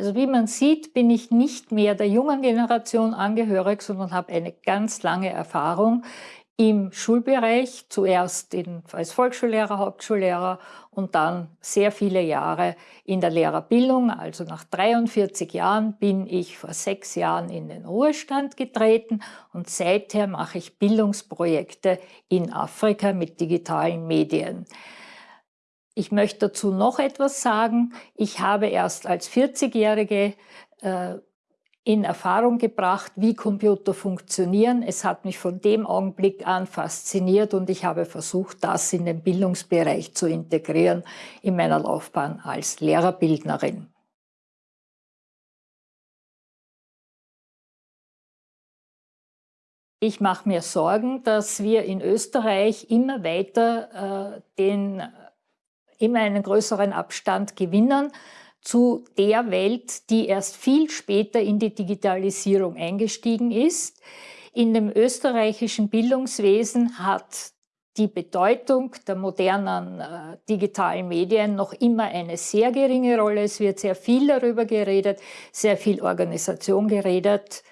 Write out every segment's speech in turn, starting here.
Also wie man sieht, bin ich nicht mehr der jungen Generation angehörig, sondern habe eine ganz lange Erfahrung im Schulbereich, zuerst in, als Volksschullehrer, Hauptschullehrer und dann sehr viele Jahre in der Lehrerbildung. Also nach 43 Jahren bin ich vor sechs Jahren in den Ruhestand getreten und seither mache ich Bildungsprojekte in Afrika mit digitalen Medien. Ich möchte dazu noch etwas sagen. Ich habe erst als 40-Jährige äh, in Erfahrung gebracht, wie Computer funktionieren. Es hat mich von dem Augenblick an fasziniert und ich habe versucht, das in den Bildungsbereich zu integrieren in meiner Laufbahn als Lehrerbildnerin. Ich mache mir Sorgen, dass wir in Österreich immer weiter äh, den, immer einen größeren Abstand gewinnen zu der Welt, die erst viel später in die Digitalisierung eingestiegen ist. In dem österreichischen Bildungswesen hat die Bedeutung der modernen äh, digitalen Medien noch immer eine sehr geringe Rolle. Es wird sehr viel darüber geredet, sehr viel Organisation geredet,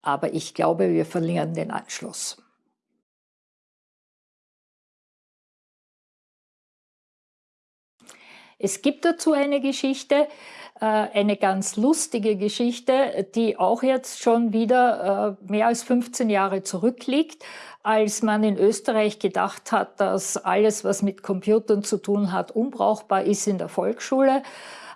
aber ich glaube, wir verlieren den Anschluss. Es gibt dazu eine Geschichte, äh, eine ganz lustige Geschichte, die auch jetzt schon wieder äh, mehr als 15 Jahre zurückliegt, als man in Österreich gedacht hat, dass alles, was mit Computern zu tun hat, unbrauchbar ist in der Volksschule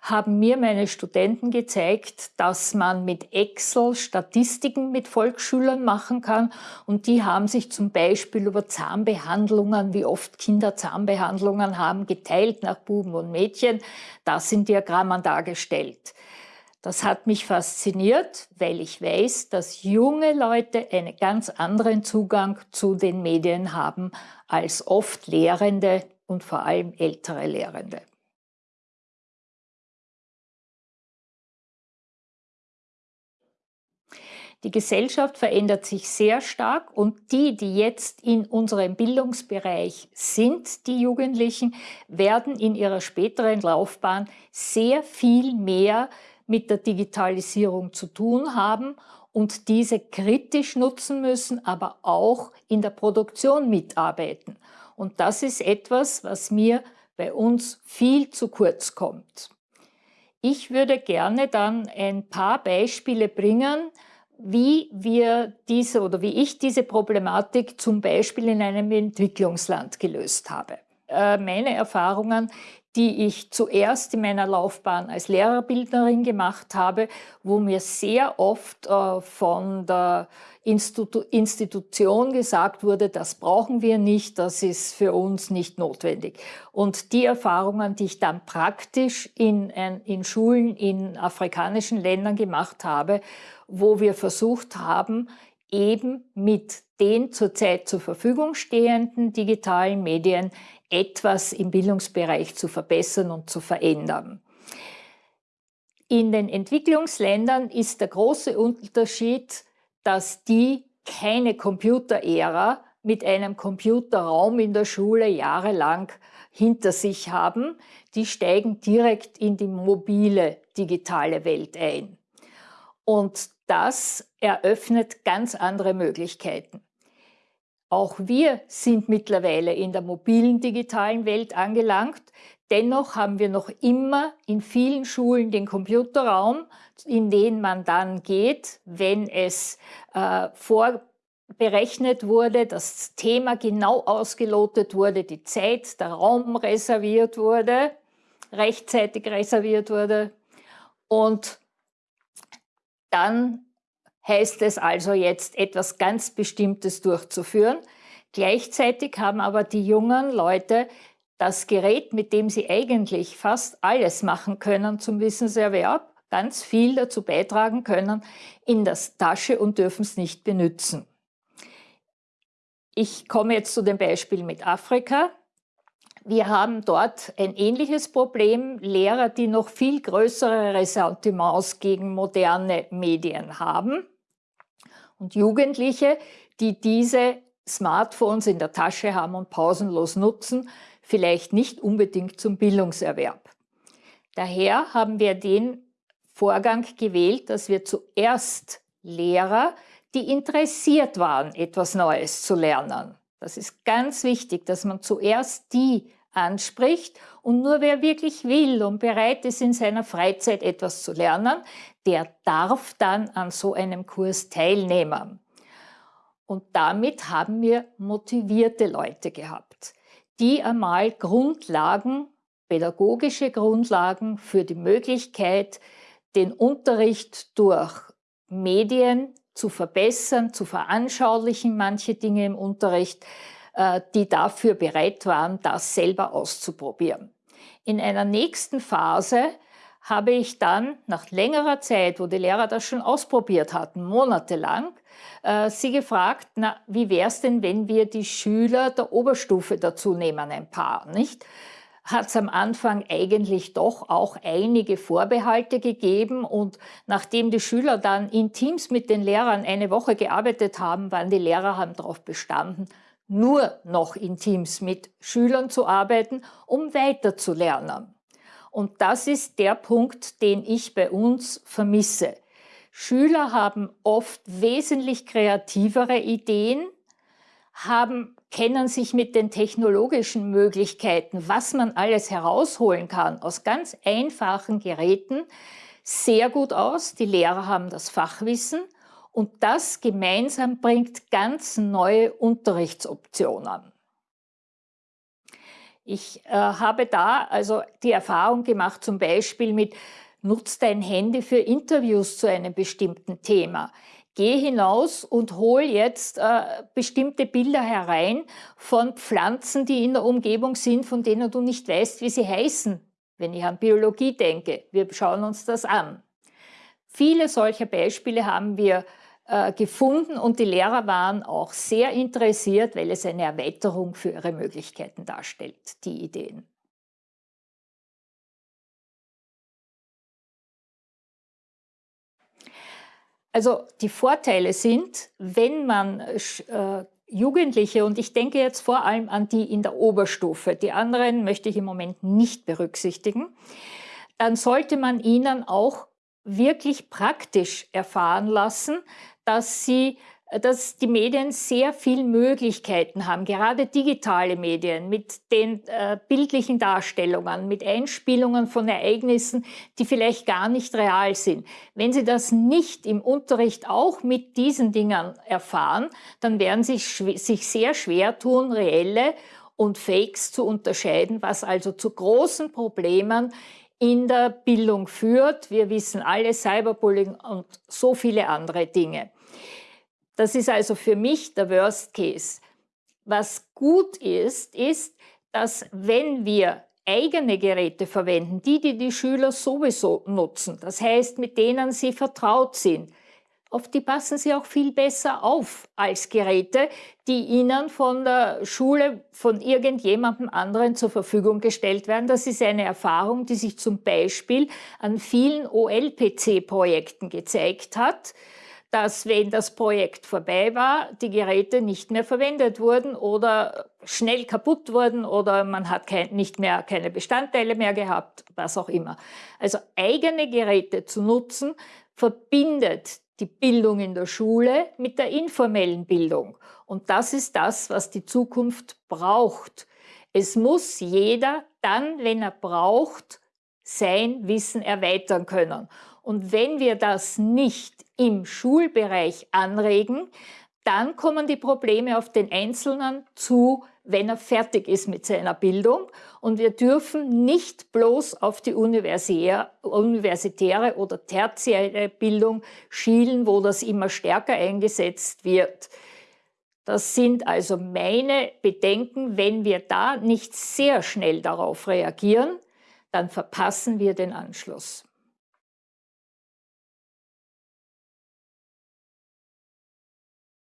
haben mir meine Studenten gezeigt, dass man mit Excel Statistiken mit Volksschülern machen kann und die haben sich zum Beispiel über Zahnbehandlungen, wie oft Kinder Zahnbehandlungen haben, geteilt nach Buben und Mädchen, das in Diagrammen dargestellt. Das hat mich fasziniert, weil ich weiß, dass junge Leute einen ganz anderen Zugang zu den Medien haben als oft Lehrende und vor allem ältere Lehrende. Die Gesellschaft verändert sich sehr stark und die, die jetzt in unserem Bildungsbereich sind, die Jugendlichen, werden in ihrer späteren Laufbahn sehr viel mehr mit der Digitalisierung zu tun haben und diese kritisch nutzen müssen, aber auch in der Produktion mitarbeiten. Und das ist etwas, was mir bei uns viel zu kurz kommt. Ich würde gerne dann ein paar Beispiele bringen, wie wir diese oder wie ich diese Problematik zum Beispiel in einem Entwicklungsland gelöst habe. Äh, meine Erfahrungen, die ich zuerst in meiner Laufbahn als Lehrerbildnerin gemacht habe, wo mir sehr oft äh, von der Institu Institution gesagt wurde, das brauchen wir nicht, das ist für uns nicht notwendig. Und die Erfahrungen, die ich dann praktisch in, in Schulen in afrikanischen Ländern gemacht habe, wo wir versucht haben, eben mit den zurzeit zur Verfügung stehenden digitalen Medien etwas im Bildungsbereich zu verbessern und zu verändern. In den Entwicklungsländern ist der große Unterschied, dass die keine Computerära mit einem Computerraum in der Schule jahrelang hinter sich haben. Die steigen direkt in die mobile digitale Welt ein. Und das eröffnet ganz andere Möglichkeiten. Auch wir sind mittlerweile in der mobilen digitalen Welt angelangt. Dennoch haben wir noch immer in vielen Schulen den Computerraum, in den man dann geht, wenn es äh, vorberechnet wurde, das Thema genau ausgelotet wurde, die Zeit, der Raum reserviert wurde, rechtzeitig reserviert wurde. Und dann heißt es also jetzt etwas ganz Bestimmtes durchzuführen. Gleichzeitig haben aber die jungen Leute das Gerät, mit dem sie eigentlich fast alles machen können zum Wissenserwerb, ganz viel dazu beitragen können, in das Tasche und dürfen es nicht benutzen. Ich komme jetzt zu dem Beispiel mit Afrika. Wir haben dort ein ähnliches Problem, Lehrer, die noch viel größere Ressentiments gegen moderne Medien haben und Jugendliche, die diese Smartphones in der Tasche haben und pausenlos nutzen, vielleicht nicht unbedingt zum Bildungserwerb. Daher haben wir den Vorgang gewählt, dass wir zuerst Lehrer, die interessiert waren, etwas Neues zu lernen. Das ist ganz wichtig, dass man zuerst die anspricht und nur wer wirklich will und bereit ist, in seiner Freizeit etwas zu lernen, der darf dann an so einem Kurs teilnehmen. Und damit haben wir motivierte Leute gehabt, die einmal Grundlagen, pädagogische Grundlagen für die Möglichkeit, den Unterricht durch Medien zu verbessern, zu veranschaulichen, manche Dinge im Unterricht, die dafür bereit waren, das selber auszuprobieren. In einer nächsten Phase habe ich dann nach längerer Zeit, wo die Lehrer das schon ausprobiert hatten, monatelang, äh, sie gefragt, na, wie wäre es denn, wenn wir die Schüler der Oberstufe dazu nehmen, ein paar, nicht? hat es am Anfang eigentlich doch auch einige Vorbehalte gegeben und nachdem die Schüler dann in Teams mit den Lehrern eine Woche gearbeitet haben, waren die Lehrer haben darauf bestanden, nur noch in Teams mit Schülern zu arbeiten, um weiterzulernen. Und das ist der Punkt, den ich bei uns vermisse. Schüler haben oft wesentlich kreativere Ideen, haben kennen sich mit den technologischen Möglichkeiten, was man alles herausholen kann aus ganz einfachen Geräten, sehr gut aus. Die Lehrer haben das Fachwissen und das gemeinsam bringt ganz neue Unterrichtsoptionen. Ich äh, habe da also die Erfahrung gemacht, zum Beispiel mit Nutz dein Handy für Interviews zu einem bestimmten Thema geh hinaus und hol jetzt äh, bestimmte Bilder herein von Pflanzen, die in der Umgebung sind, von denen du nicht weißt, wie sie heißen, wenn ich an Biologie denke. Wir schauen uns das an. Viele solcher Beispiele haben wir äh, gefunden und die Lehrer waren auch sehr interessiert, weil es eine Erweiterung für ihre Möglichkeiten darstellt, die Ideen. Also die Vorteile sind, wenn man äh, Jugendliche, und ich denke jetzt vor allem an die in der Oberstufe, die anderen möchte ich im Moment nicht berücksichtigen, dann sollte man ihnen auch wirklich praktisch erfahren lassen, dass sie dass die Medien sehr viele Möglichkeiten haben, gerade digitale Medien mit den äh, bildlichen Darstellungen, mit Einspielungen von Ereignissen, die vielleicht gar nicht real sind. Wenn Sie das nicht im Unterricht auch mit diesen Dingen erfahren, dann werden Sie sich sehr schwer tun, reelle und Fakes zu unterscheiden, was also zu großen Problemen in der Bildung führt. Wir wissen alle Cyberbullying und so viele andere Dinge. Das ist also für mich der Worst Case. Was gut ist, ist, dass wenn wir eigene Geräte verwenden, die, die die Schüler sowieso nutzen, das heißt, mit denen sie vertraut sind, auf die passen sie auch viel besser auf als Geräte, die ihnen von der Schule, von irgendjemandem anderen zur Verfügung gestellt werden. Das ist eine Erfahrung, die sich zum Beispiel an vielen OLPC-Projekten gezeigt hat dass wenn das Projekt vorbei war, die Geräte nicht mehr verwendet wurden oder schnell kaputt wurden oder man hat kein, nicht mehr keine Bestandteile mehr gehabt, was auch immer. Also eigene Geräte zu nutzen, verbindet die Bildung in der Schule mit der informellen Bildung. Und das ist das, was die Zukunft braucht. Es muss jeder dann, wenn er braucht, sein Wissen erweitern können. Und wenn wir das nicht im Schulbereich anregen, dann kommen die Probleme auf den Einzelnen zu, wenn er fertig ist mit seiner Bildung. Und wir dürfen nicht bloß auf die universitäre oder tertiäre Bildung schielen, wo das immer stärker eingesetzt wird. Das sind also meine Bedenken. Wenn wir da nicht sehr schnell darauf reagieren, dann verpassen wir den Anschluss.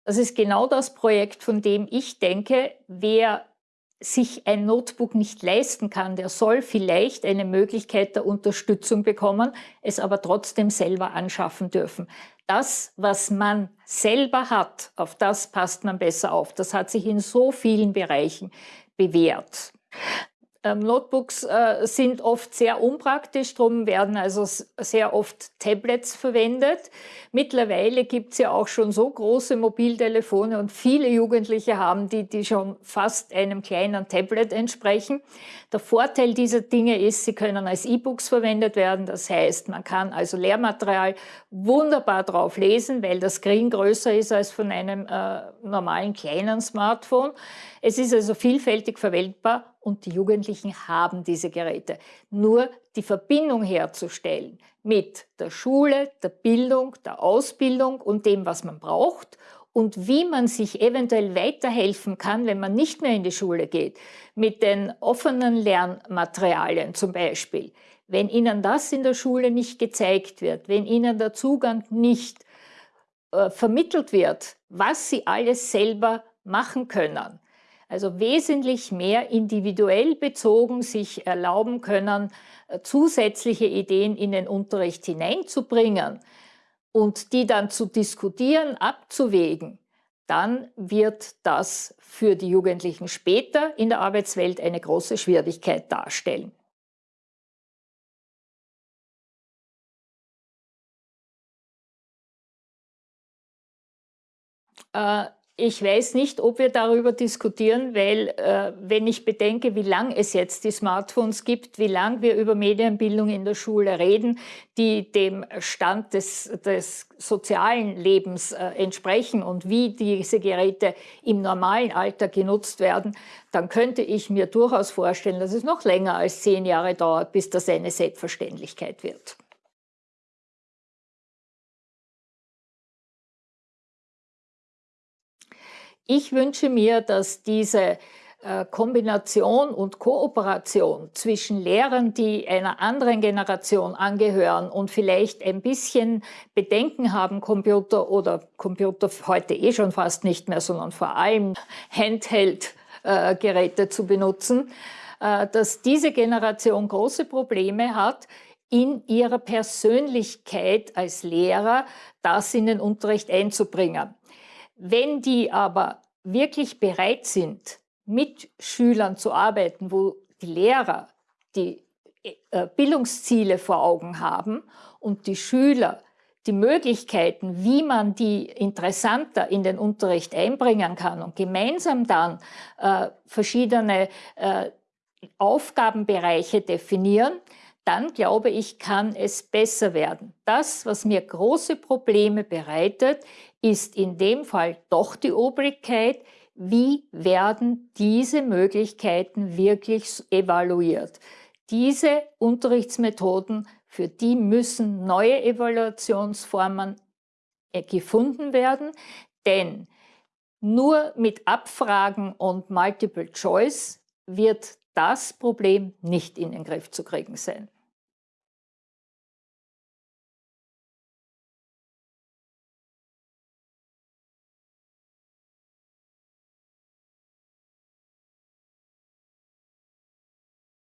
Das ist genau das Projekt, von dem ich denke, wer sich ein Notebook nicht leisten kann, der soll vielleicht eine Möglichkeit der Unterstützung bekommen, es aber trotzdem selber anschaffen dürfen. Das, was man selber hat, auf das passt man besser auf. Das hat sich in so vielen Bereichen bewährt. Ähm, Notebooks äh, sind oft sehr unpraktisch, darum werden also sehr oft Tablets verwendet. Mittlerweile gibt es ja auch schon so große Mobiltelefone und viele Jugendliche haben die, die schon fast einem kleinen Tablet entsprechen. Der Vorteil dieser Dinge ist, sie können als E-Books verwendet werden. Das heißt, man kann also Lehrmaterial wunderbar drauf lesen, weil das Screen größer ist als von einem äh, normalen kleinen Smartphone. Es ist also vielfältig verwendbar und die Jugendlichen haben diese Geräte. Nur die Verbindung herzustellen mit der Schule, der Bildung, der Ausbildung und dem, was man braucht und wie man sich eventuell weiterhelfen kann, wenn man nicht mehr in die Schule geht, mit den offenen Lernmaterialien zum Beispiel. Wenn Ihnen das in der Schule nicht gezeigt wird, wenn Ihnen der Zugang nicht äh, vermittelt wird, was Sie alles selber machen können, also wesentlich mehr individuell bezogen sich erlauben können, äh, zusätzliche Ideen in den Unterricht hineinzubringen und die dann zu diskutieren, abzuwägen, dann wird das für die Jugendlichen später in der Arbeitswelt eine große Schwierigkeit darstellen. Äh, ich weiß nicht, ob wir darüber diskutieren, weil äh, wenn ich bedenke, wie lange es jetzt die Smartphones gibt, wie lange wir über Medienbildung in der Schule reden, die dem Stand des, des sozialen Lebens äh, entsprechen und wie diese Geräte im normalen Alter genutzt werden, dann könnte ich mir durchaus vorstellen, dass es noch länger als zehn Jahre dauert, bis das eine Selbstverständlichkeit wird. Ich wünsche mir, dass diese äh, Kombination und Kooperation zwischen Lehrern, die einer anderen Generation angehören und vielleicht ein bisschen Bedenken haben, Computer oder Computer heute eh schon fast nicht mehr, sondern vor allem Handheld-Geräte äh, zu benutzen, äh, dass diese Generation große Probleme hat, in ihrer Persönlichkeit als Lehrer das in den Unterricht einzubringen. Wenn die aber wirklich bereit sind, mit Schülern zu arbeiten, wo die Lehrer die äh, Bildungsziele vor Augen haben und die Schüler die Möglichkeiten, wie man die interessanter in den Unterricht einbringen kann und gemeinsam dann äh, verschiedene äh, Aufgabenbereiche definieren, dann glaube ich, kann es besser werden. Das, was mir große Probleme bereitet, ist in dem Fall doch die Obrigkeit, wie werden diese Möglichkeiten wirklich evaluiert. Diese Unterrichtsmethoden, für die müssen neue Evaluationsformen äh, gefunden werden, denn nur mit Abfragen und Multiple Choice wird das Problem nicht in den Griff zu kriegen sein.